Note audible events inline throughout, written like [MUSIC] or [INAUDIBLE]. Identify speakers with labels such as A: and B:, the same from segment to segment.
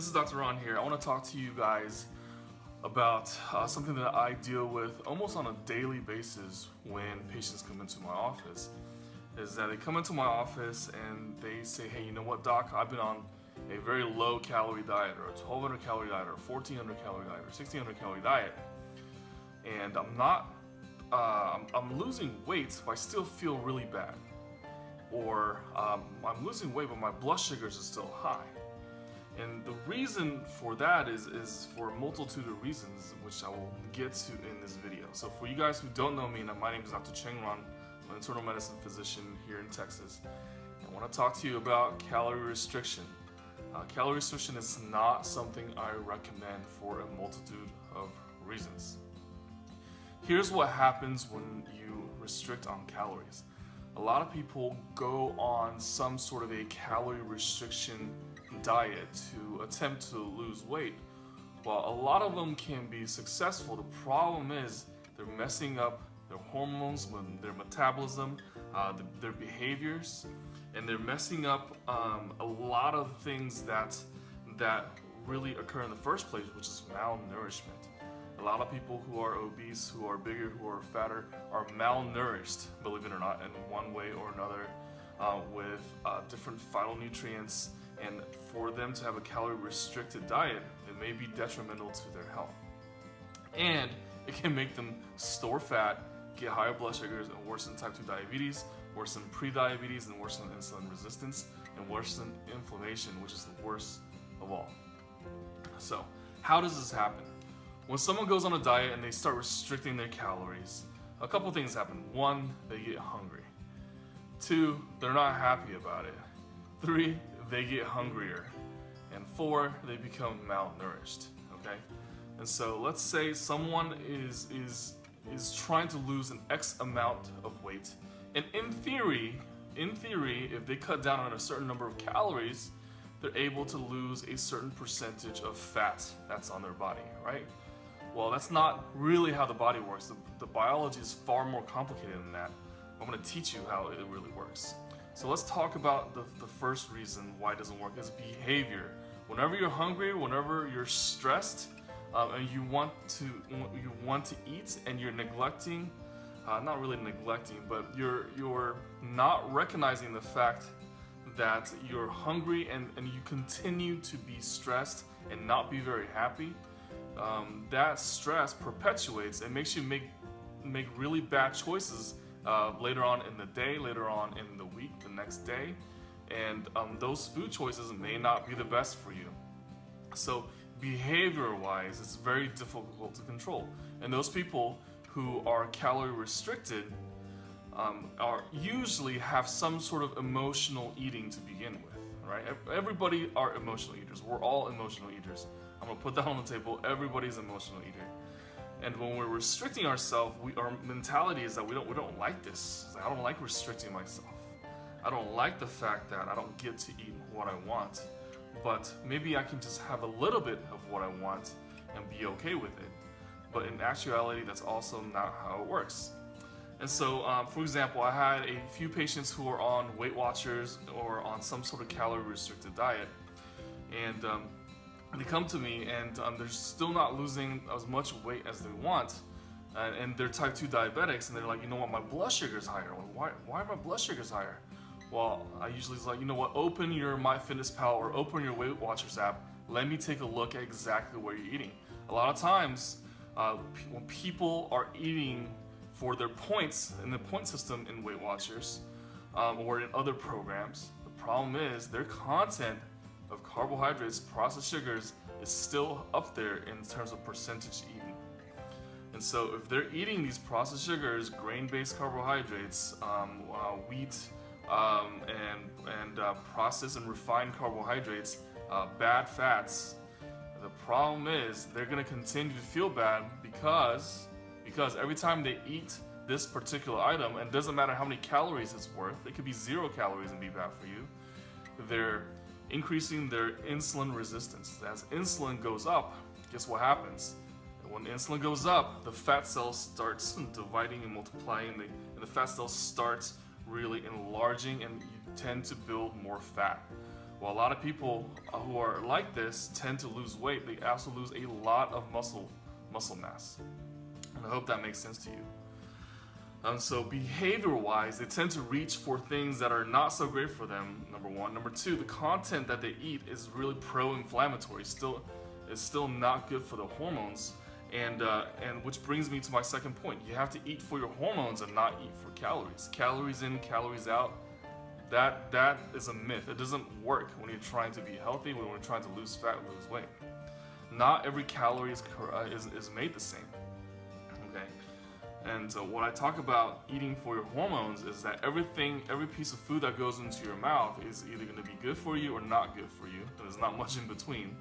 A: This is Dr. Ruan here. I want to talk to you guys about uh, something that I deal with almost on a daily basis when patients come into my office. Is that they come into my office and they say, hey, you know what, doc, I've been on a very low calorie diet or a 1200 calorie diet or a 1400 calorie diet or 1600 calorie diet and I'm not, uh, I'm, I'm losing weight but I still feel really bad or um, I'm losing weight but my blood sugars are still high and the reason for that is, is for a multitude of reasons, which I will get to in this video. So for you guys who don't know me, my name is Dr. Cheng Ruan. I'm an internal medicine physician here in Texas. I want to talk to you about calorie restriction. Uh, calorie restriction is not something I recommend for a multitude of reasons. Here's what happens when you restrict on calories. A lot of people go on some sort of a calorie restriction diet to attempt to lose weight. While a lot of them can be successful, the problem is they're messing up their hormones, their metabolism, uh, their behaviors, and they're messing up um, a lot of things that that really occur in the first place, which is malnourishment. A lot of people who are obese, who are bigger, who are fatter, are malnourished, believe it or not, in one way or another, uh, with uh, different phytonutrients and for them to have a calorie restricted diet, it may be detrimental to their health. And it can make them store fat, get higher blood sugars, and worsen type 2 diabetes, worsen pre-diabetes, and worsen insulin resistance, and worsen inflammation, which is the worst of all. So, how does this happen? When someone goes on a diet and they start restricting their calories, a couple things happen. One, they get hungry. Two, they're not happy about it. Three, they get hungrier. And four, they become malnourished, okay? And so let's say someone is, is, is trying to lose an X amount of weight. And in theory, in theory, if they cut down on a certain number of calories, they're able to lose a certain percentage of fat that's on their body, right? Well, that's not really how the body works. The, the biology is far more complicated than that. I'm gonna teach you how it really works. So let's talk about the, the first reason why it doesn't work is behavior. Whenever you're hungry, whenever you're stressed, um, and you want to you want to eat and you're neglecting, uh, not really neglecting, but you're you're not recognizing the fact that you're hungry and, and you continue to be stressed and not be very happy, um, that stress perpetuates and makes you make make really bad choices uh, later on in the day, later on in the week, the next day, and um, those food choices may not be the best for you. So behavior-wise, it's very difficult to control. And those people who are calorie restricted um, are usually have some sort of emotional eating to begin with, right? Everybody are emotional eaters. We're all emotional eaters. I'm gonna put that on the table. Everybody's emotional eater. And when we're restricting ourselves, we, our mentality is that we don't we don't like this. Like, I don't like restricting myself. I don't like the fact that I don't get to eat what I want. But maybe I can just have a little bit of what I want and be okay with it. But in actuality, that's also not how it works. And so, um, for example, I had a few patients who were on Weight Watchers or on some sort of calorie restricted diet. And um, they come to me and um, they're still not losing as much weight as they want. And, and, they're type 2 diabetics and they're like, you know what, my blood sugar is higher. Why, why are my blood sugars higher? Well, I usually is like, you know what, open your MyFitnessPal or open your Weight Watchers app. Let me take a look at exactly what you're eating. A lot of times, uh, when people are eating for their points in the point system in Weight Watchers um, or in other programs, the problem is their content of carbohydrates, processed sugars, is still up there in terms of percentage eaten. And so if they're eating these processed sugars, grain-based carbohydrates, um, uh, wheat, um, and, and uh, processed and refined carbohydrates, uh, bad fats, the problem is they're gonna continue to feel bad because, because every time they eat this particular item, and doesn't matter how many calories it's worth, it could be zero calories and be bad for you, they're increasing their insulin resistance. As insulin goes up, guess what happens? When insulin goes up, the fat cells starts dividing and multiplying, and the fat cells starts really enlarging and you tend to build more fat. Well, a lot of people uh, who are like this tend to lose weight. They also lose a lot of muscle muscle mass. And I hope that makes sense to you. Um, so behavior-wise, they tend to reach for things that are not so great for them. Number one. Number two, the content that they eat is really pro-inflammatory. Still, is still not good for the hormones. And uh, and which brings me to my second point. You have to eat for your hormones and not eat for calories. Calories in, calories out. That that is a myth. It doesn't work when you're trying to be healthy. When you're trying to lose fat, lose weight. Not every calorie is uh, is, is made the same. Okay. And so what I talk about eating for your hormones is that everything, every piece of food that goes into your mouth is either going to be good for you or not good for you. There's not much in between.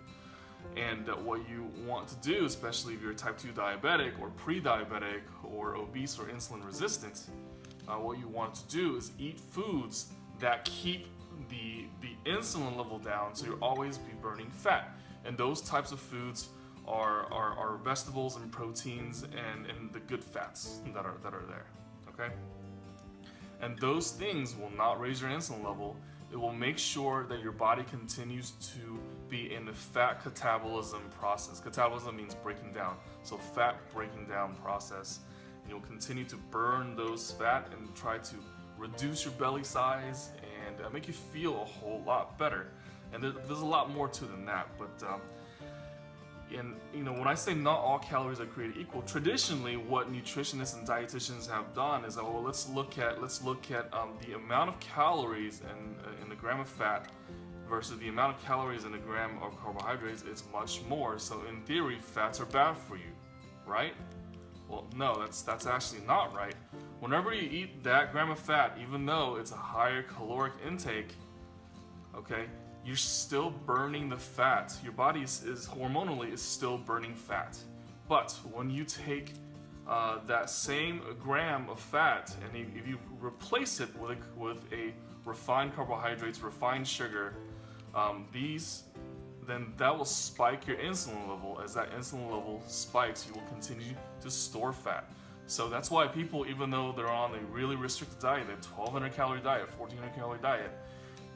A: And what you want to do, especially if you're type 2 diabetic or pre-diabetic or obese or insulin resistant, uh, what you want to do is eat foods that keep the, the insulin level down so you'll always be burning fat. And those types of foods are, are, are vegetables and proteins and, and the good fats that are, that are there, okay? And those things will not raise your insulin level. It will make sure that your body continues to be in the fat catabolism process. Catabolism means breaking down. So fat breaking down process. And you'll continue to burn those fat and try to reduce your belly size and uh, make you feel a whole lot better. And there, there's a lot more to than that, but um, and you know when I say not all calories are created equal, traditionally what nutritionists and dietitians have done is, oh, well, let's look at let's look at um, the amount of calories in, uh, in a gram of fat versus the amount of calories in a gram of carbohydrates. It's much more. So in theory, fats are bad for you, right? Well, no, that's that's actually not right. Whenever you eat that gram of fat, even though it's a higher caloric intake, okay, you're still burning the fat. Your body is, is hormonally is still burning fat. But when you take uh, that same gram of fat and if you replace it with a, with a refined carbohydrates, refined sugar, um, these then that will spike your insulin level. As that insulin level spikes, you will continue to store fat. So that's why people, even though they're on a really restricted diet, a 1200 calorie diet, 1400 calorie diet,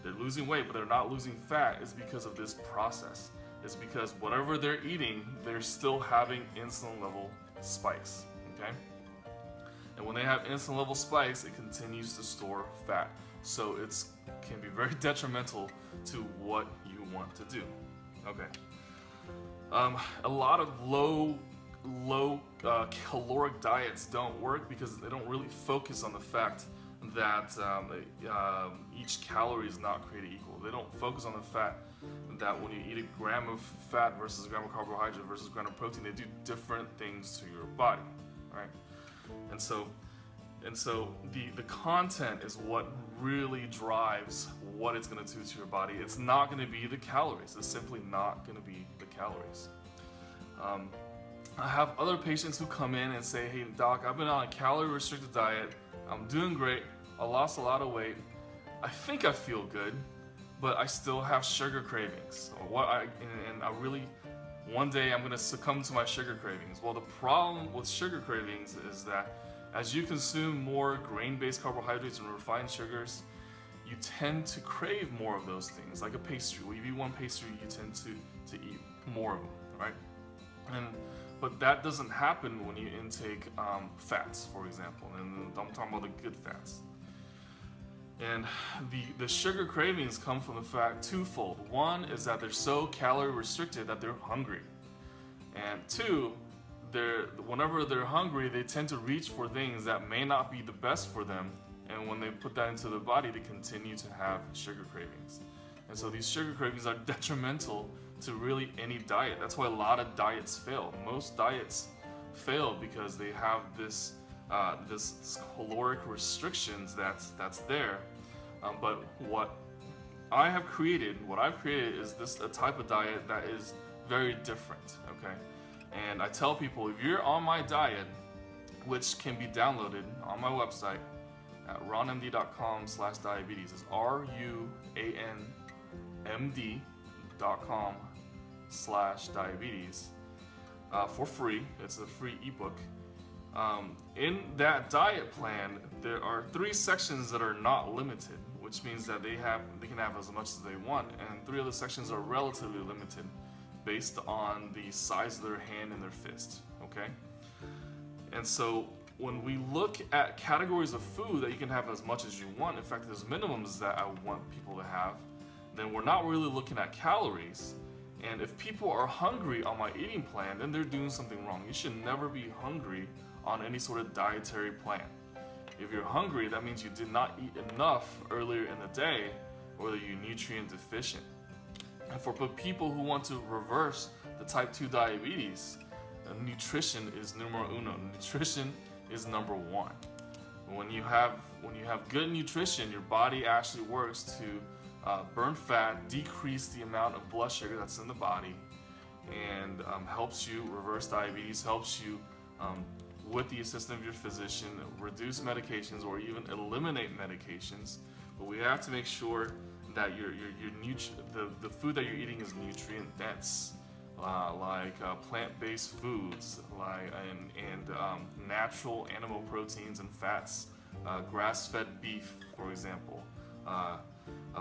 A: they're losing weight, but they're not losing fat is because of this process. It's because whatever they're eating, they're still having insulin level spikes, okay? And when they have insulin level spikes, it continues to store fat. So it can be very [LAUGHS] detrimental to what you want to do, okay? Um, a lot of low low uh, caloric diets don't work because they don't really focus on the fact that um, uh, each calorie is not created equal. They don't focus on the fact that when you eat a gram of fat versus a gram of carbohydrate versus a gram of protein, they do different things to your body, right? And so, and so the the content is what really drives what it's going to do to your body. It's not going to be the calories. It's simply not going to be the calories. Um, I have other patients who come in and say, "Hey, doc, I've been on a calorie restricted diet. I'm doing great. I lost a lot of weight. I think I feel good, but I still have sugar cravings. What I and I really one day I'm gonna succumb to my sugar cravings. Well, the problem with sugar cravings is that as you consume more grain-based carbohydrates and refined sugars, you tend to crave more of those things, like a pastry. When you eat one pastry, you tend to to eat more of them, right? And but that doesn't happen when you intake um, fats, for example, and I'm talking about the good fats. And the, the sugar cravings come from the fact twofold. One is that they're so calorie restricted that they're hungry. And two, they're, whenever they're hungry, they tend to reach for things that may not be the best for them. And when they put that into their body, they continue to have sugar cravings. And so these sugar cravings are [LAUGHS] detrimental to really any diet. That's why a lot of diets fail. Most diets fail because they have this uh, this caloric restrictions that's that's there. Um, but what I have created, what I've created is this a type of diet that is very different. Okay, and I tell people if you're on my diet, which can be downloaded on my website at ruanmd.com slash diabetes. is R U A N M D.com slash diabetes uh, for free. It's a free ebook. Um, in that diet plan, there are three sections that are not limited, which means that they have they can have as much as they want, and three other sections are relatively limited, based on the size of their hand and their fist. Okay, and so when we look at categories of food that you can have as much as you want, in fact, there's minimums that I want people to have, then we're not really looking at calories. And if people are hungry on my eating plan, then they're doing something wrong. You should never be hungry on any sort of dietary plan. If you're hungry, that means you did not eat enough earlier in the day or that you're nutrient deficient. And for people who want to reverse the type 2 diabetes, uh, nutrition is numero uno. Nutrition is number one. When you have when you have good nutrition, your body actually works to uh, burn fat, decrease the amount of blood sugar that's in the body, and um, helps you reverse diabetes, helps you um, with the assistance of your physician reduce medications or even eliminate medications. But we have to make sure that your your, your the, the food that you're eating is nutrient dense. Uh, like uh, plant-based foods, like and, and um, natural animal proteins and fats, uh, grass-fed beef, for example,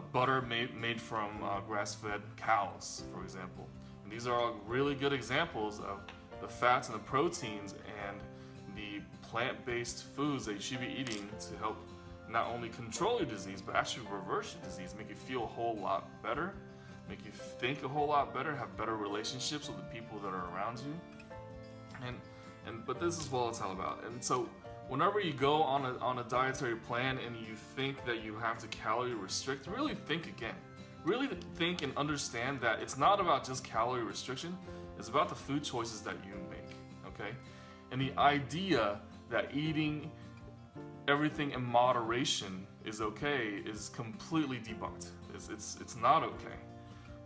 A: butter made made from uh, grass-fed cows, for example. And these are all really good examples of the fats and the proteins and the plant-based foods that you should be eating to help not only control your disease, but actually reverse your disease, make you feel a whole lot better make you think a whole lot better, have better relationships with the people that are around you. And and but this is what it's all about. And so whenever you go on a on a dietary plan and you think that you have to calorie restrict, really think again. Really think and understand that it's not about just calorie restriction, it's about the food choices that you make. Okay? And the idea that eating everything in moderation is okay is completely debunked. It's, it's, it's not okay.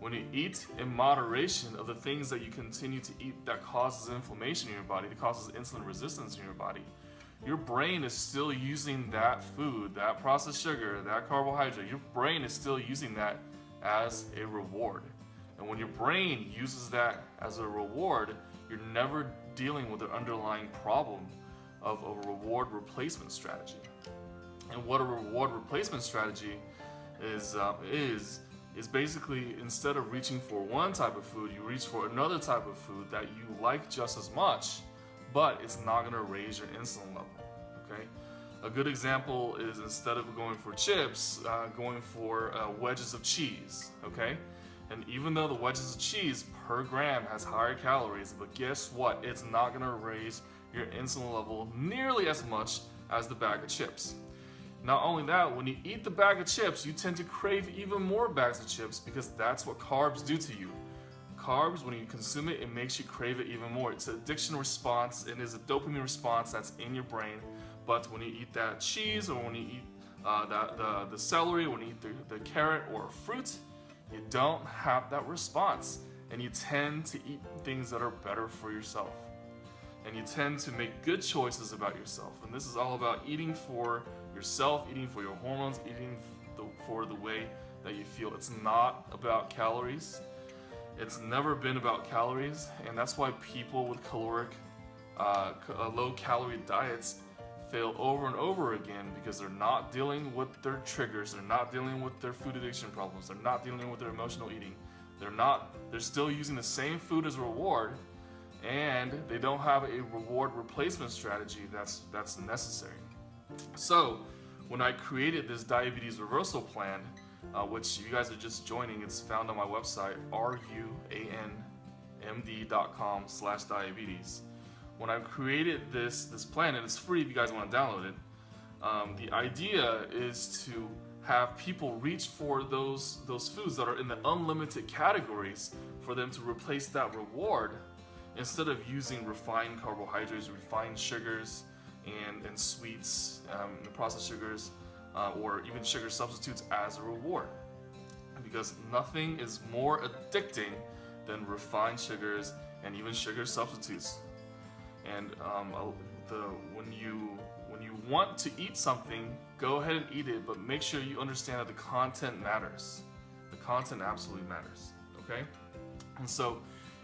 A: When you eat in moderation of the things that you continue to eat that causes inflammation in your body, that causes insulin resistance in your body, your brain is still using that food, that processed sugar, that carbohydrate, your brain is still using that as a reward. And when your brain uses that as a reward, you're never dealing with the underlying problem of a reward replacement strategy. And what a reward replacement strategy is, uh, is is basically instead of reaching for one type of food, you reach for another type of food that you like just as much, but it's not going to raise your insulin level. Okay, a good example is instead of going for chips, uh, going for uh, wedges of cheese. Okay, and even though the wedges of cheese per gram has higher calories, but guess what? It's not going to raise your insulin level nearly as much as the bag of chips. Not only that, when you eat the bag of chips, you tend to crave even more bags of chips because that's what carbs do to you. Carbs, when you consume it, it makes you crave it even more. It's an addiction response, and is a dopamine response that's in your brain. But when you eat that cheese or when you eat uh, that, the, the celery, when you eat the, the carrot or fruit, you don't have that response. And you tend to eat things that are better for yourself. And you tend to make good choices about yourself. And this is all about eating for yourself, eating for your hormones, eating for the way that you feel. It's not about calories. It's never been about calories, and that's why people with caloric, uh, uh, low calorie diets fail over and over again because they're not dealing with their triggers, they're not dealing with their food addiction problems, they're not dealing with their emotional eating. They're not, they're still using the same food as a reward, and they don't have a reward replacement strategy that's that's necessary. So, when I created this diabetes reversal plan, uh, which you guys are just joining, it's found on my website, ruanmd.com slash diabetes. When I created this, this plan, and it's free if you guys want to download it, um, the idea is to have people reach for those, those foods that are in the unlimited categories for them to replace that reward instead of using refined carbohydrates, refined sugars, and, and sweets, um, and processed sugars, uh, or even sugar substitutes as a reward. Because nothing is more addicting than refined sugars and even sugar substitutes. And um, the when you when you want to eat something, go ahead and eat it, but make sure you understand that the content matters. The content absolutely matters. Okay, and so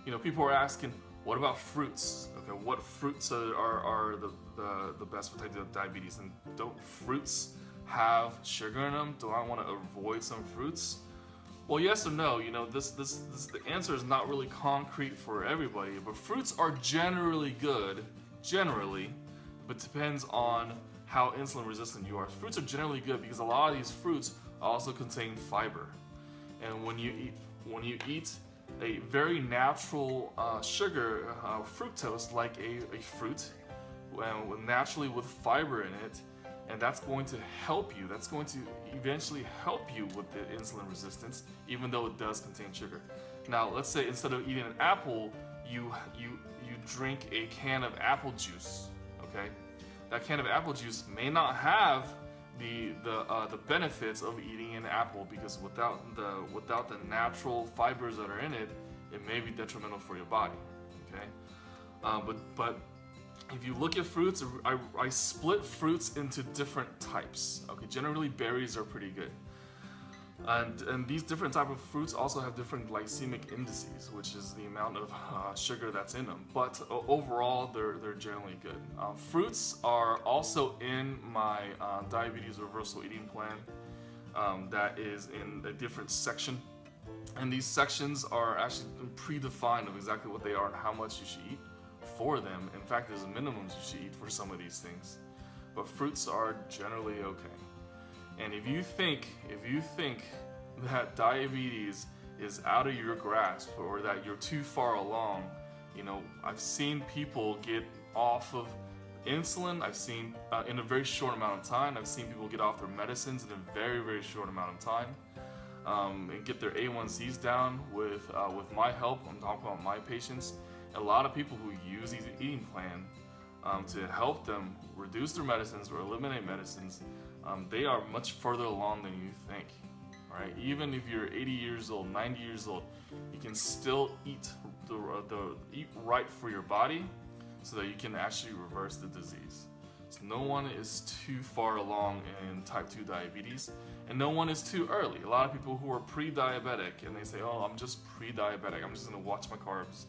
A: you know people are asking, what about fruits? Okay, what fruits are, are, are the, the, the best for type 2 diabetes? And don't fruits have sugar in them? Do I want to avoid some fruits? Well, yes or no. You know, this, this, this the answer is not really concrete for everybody, but fruits are generally good, generally, but depends on how insulin resistant you are. Fruits are generally good because a lot of these fruits also contain fiber. And when you eat when you eat a very natural uh, sugar, uh, fructose, like a, a fruit, naturally with fiber in it, and that's going to help you. That's going to eventually help you with the insulin resistance, even though it does contain sugar. Now, let's say instead of eating an apple, you you you drink a can of apple juice. Okay, that can of apple juice may not have the the uh, the benefits of eating an apple because without the without the natural fibers that are in it, it may be detrimental for your body. Okay, uh, but but if you look at fruits, I, I split fruits into different types. Okay, generally berries are pretty good. And, and these different type of fruits also have different glycemic indices, which is the amount of uh, sugar that's in them. But uh, overall, they're, they're generally good. Um, fruits are also in my uh, diabetes reversal eating plan um, that is in a different section. And these sections are actually predefined of exactly what they are and how much you should eat for them. In fact, there's a minimums you should eat for some of these things. But fruits are generally okay. And if you think, if you think [LAUGHS] that diabetes is out of your grasp or that you're too far along, you know, I've seen people get off of insulin. I've seen uh, in a very short amount of time. I've seen people get off their medicines in a very, very short amount of time. Um, and get their A1Cs down with uh, with my help. I'm talking about my patients. A lot of people who use these eating plan um, to help them reduce their medicines or eliminate medicines um, they are much further along than you think. Right? Even if you're 80 years old, 90 years old, you can still eat the, the eat right for your body, so that you can actually reverse the disease. So no one is too far along in type 2 diabetes, and no one is too early. A lot of people who are pre-diabetic and they say, "Oh, I'm just pre-diabetic. I'm just gonna watch my carbs."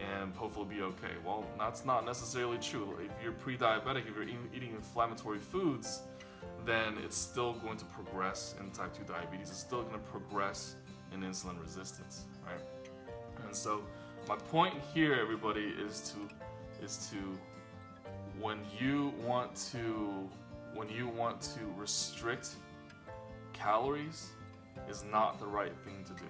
A: And hopefully be okay. Well, that's not necessarily true. If you're pre-diabetic, if you're eating inflammatory foods, then it's still going to progress in type 2 diabetes. It's still going to progress in insulin resistance, right? And so my point here, everybody, is to is to when you want to when you want to restrict calories is not the right thing to do.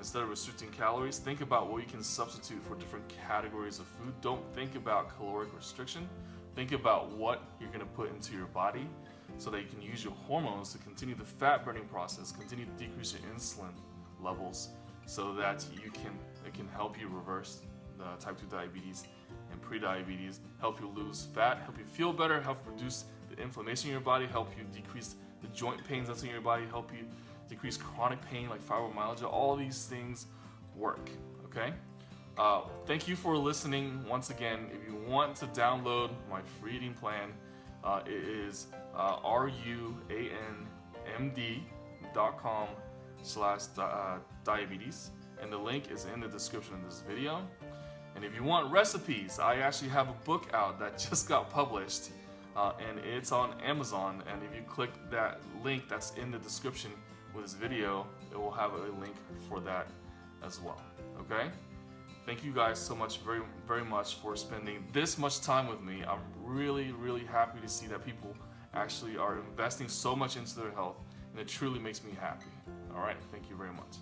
A: Instead of restricting calories, think about what you can substitute for different categories of food. Don't think about caloric restriction. Think about what you're going to put into your body so that you can use your hormones to continue the fat burning process, continue to decrease your insulin levels so that you can it can help you reverse the type 2 diabetes and pre-diabetes, help you lose fat, help you feel better, help reduce the inflammation in your body, help you decrease the joint pains that's in your body, help you decrease chronic pain like fibromyalgia. All these things work, okay? Uh, thank you for listening once again. If you want to download my free eating plan, uh, it is uh, ruanmd.com slash uh, diabetes and the link is in the description of this video. And if you want recipes, I actually have a book out that [LAUGHS] just got published uh, and it's on Amazon and if you click that link that's in the description with this video, it will have a link for that as well, okay? Thank you guys so much, very, very much for spending this much time with me. I'm really, really happy to see that people actually are investing so much into their health, and it truly makes me happy. All right, thank you very much.